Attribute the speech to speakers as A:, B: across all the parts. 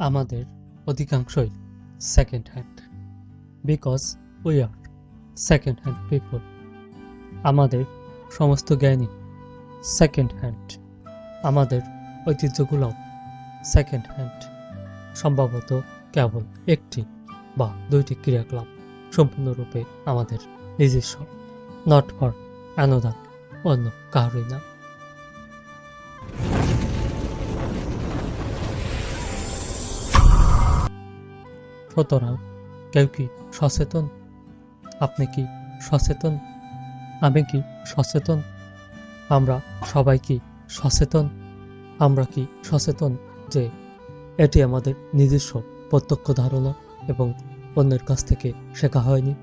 A: আমাদের অধিকাংশই second hand because we are second hand people আমাদের সমস্ত জ্ঞানই সেকেন্ড হ্যান্ড আমাদের ঐতিহ্যগুলোও সেকেন্ড হ্যান্ড সম্ভবত কেবল একটি বা দুইটি ক্রিয়াকলাপ সম্পূর্ণরূপে আমাদের নিজস্ব নট ফর অ্যানোদার অন্য কারোই না। সুতরাং কেউ কি সচেতন? আপনি কি সচেতন? আমি কি সচেতন? আমরা সবাই কি সচেতন? আমরা কি সচেতন যে এটি আমাদের নিজস্ব প্রত্যক্ষ ধারণা এবং অন্যের কাছ থেকে শেখা হয়নি?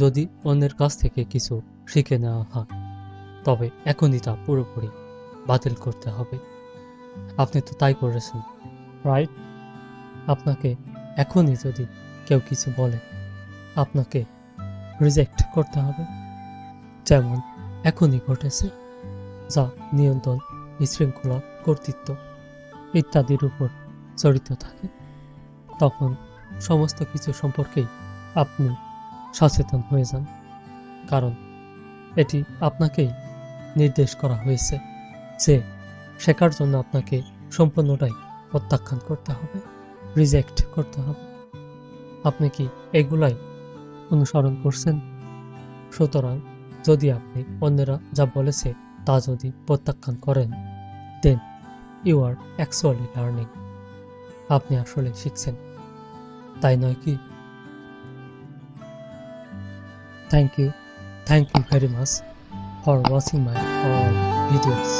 A: যদি অন্যের কাছ থেকে কিছু শিখে নেওয়া হয়, তবে এখনই তা পুরোপুরি বাতিল করতে হবে। আপনি তো তাই করেছেন, রাইট? আপনাকে এখনই যদি কেউ কিছু বলে, আপনাকে রিজেক্ট করতে হবে। যেমন, এখনই ঘটেছে যা নিয়ন্ত্রণ বিশৃঙ্খলা, কর্তৃত্ব ইত্যাদির উপর জড়িত থাকে। তখন সমস্ত কিছু সম্পর্কেই আপনি সচেতন হয়ে যান, কারণ এটি আপনাকেই নির্দেশ করা হয়েছে যে শেখার জন্য আপনাকে সম্পূর্ণটাই প্রত্যাখ্যান করতে হবে। রিজেক্ট করতে হবে। আপনি কি এগুলাই অনুসরণ করছেন? সুতরাং যদি আপনি অন্যেরা যা বলেছে তা যদি প্রত্যাখ্যান করেন then you are actually learning আপনি আসলে শিখছেন। তাই নয় কি? Thank you thank you very much for watching my all videos